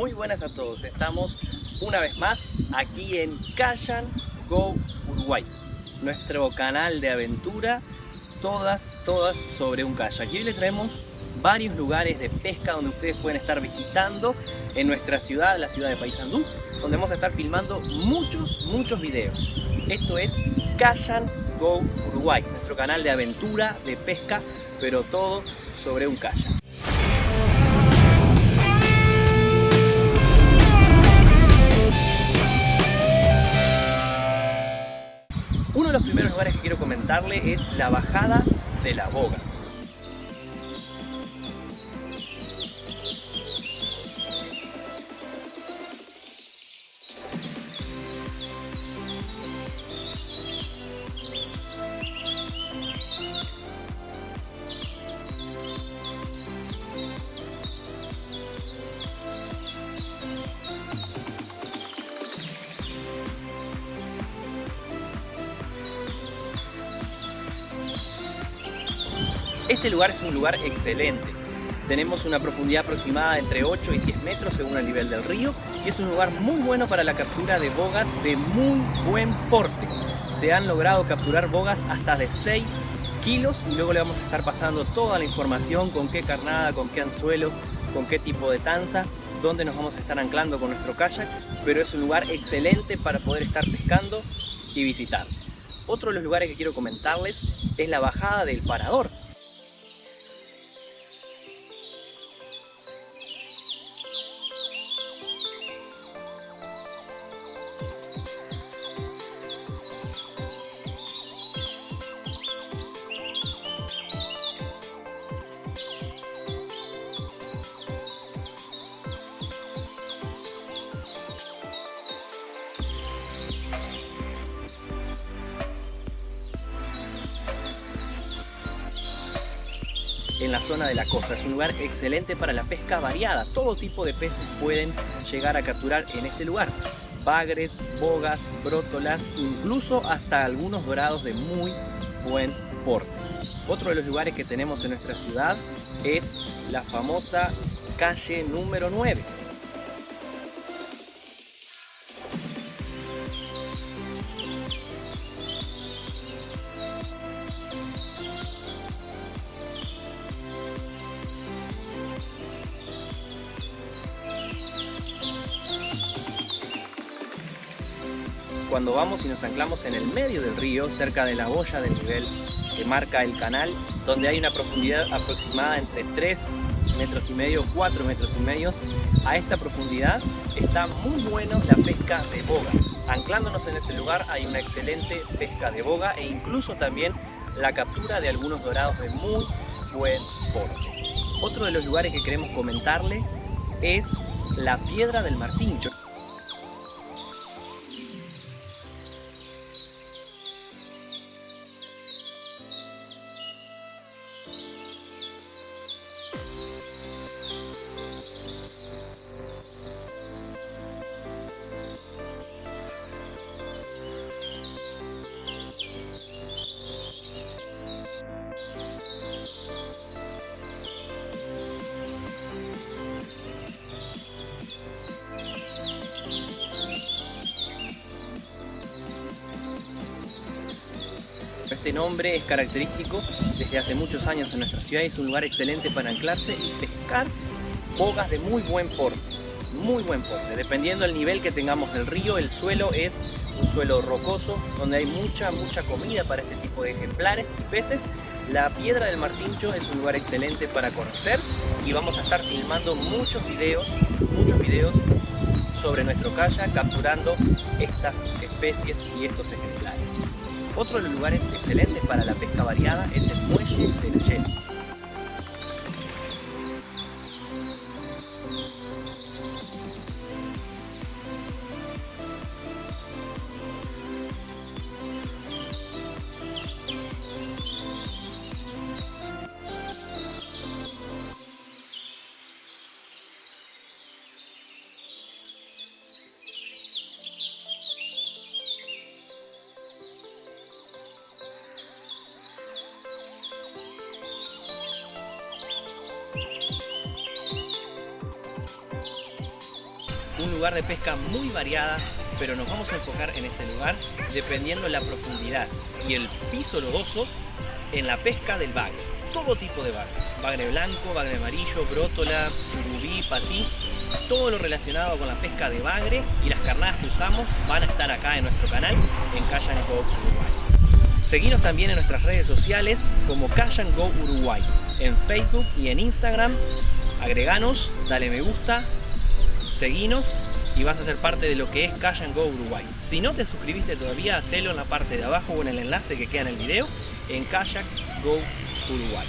Muy buenas a todos, estamos una vez más aquí en Kayan Go Uruguay, nuestro canal de aventura, todas, todas sobre un kayak. Aquí hoy le traemos varios lugares de pesca donde ustedes pueden estar visitando en nuestra ciudad, la ciudad de Paysandú, donde vamos a estar filmando muchos, muchos videos. Esto es Kayan Go Uruguay, nuestro canal de aventura, de pesca, pero todo sobre un kayak. Lugares que quiero comentarle es la bajada de la boga. Este lugar es un lugar excelente. Tenemos una profundidad aproximada entre 8 y 10 metros según el nivel del río y es un lugar muy bueno para la captura de bogas de muy buen porte. Se han logrado capturar bogas hasta de 6 kilos y luego le vamos a estar pasando toda la información con qué carnada, con qué anzuelo, con qué tipo de tanza, dónde nos vamos a estar anclando con nuestro kayak, pero es un lugar excelente para poder estar pescando y visitar. Otro de los lugares que quiero comentarles es la bajada del parador. En la zona de la costa. Es un lugar excelente para la pesca variada. Todo tipo de peces pueden llegar a capturar en este lugar. Bagres, bogas, brótolas, incluso hasta algunos dorados de muy buen porte. Otro de los lugares que tenemos en nuestra ciudad es la famosa calle número 9. Cuando vamos y nos anclamos en el medio del río, cerca de la boya del nivel que marca el canal, donde hay una profundidad aproximada entre 3 metros y medio, 4 metros y medio. A esta profundidad está muy bueno la pesca de bogas. Anclándonos en ese lugar hay una excelente pesca de boga e incluso también la captura de algunos dorados de muy buen porte. Otro de los lugares que queremos comentarle es la Piedra del Martín. Este nombre es característico desde hace muchos años en nuestra ciudad y es un lugar excelente para anclarse y pescar bogas de muy buen porte, muy buen porte. Dependiendo del nivel que tengamos del río, el suelo es un suelo rocoso donde hay mucha, mucha comida para este tipo de ejemplares y peces. La Piedra del Martincho es un lugar excelente para conocer y vamos a estar filmando muchos videos, muchos videos sobre nuestro kayak capturando estas especies y estos ejemplares. Otro de los lugares excelentes para la pesca variada es el muelle del Yeti. Lugar de pesca muy variada, pero nos vamos a enfocar en ese lugar dependiendo de la profundidad y el piso lodoso en la pesca del bagre. Todo tipo de bagres. Bagre blanco, bagre amarillo, brótola, surubí, patí. Todo lo relacionado con la pesca de bagre y las carnadas que usamos van a estar acá en nuestro canal en Kayak Go Uruguay. Seguinos también en nuestras redes sociales como Kayak Go Uruguay, en Facebook y en Instagram. Agreganos, dale me gusta, seguinos y vas a ser parte de lo que es Kayak Go Uruguay. Si no te suscribiste todavía, hacelo en la parte de abajo o en el enlace que queda en el video en Kayak Go Uruguay.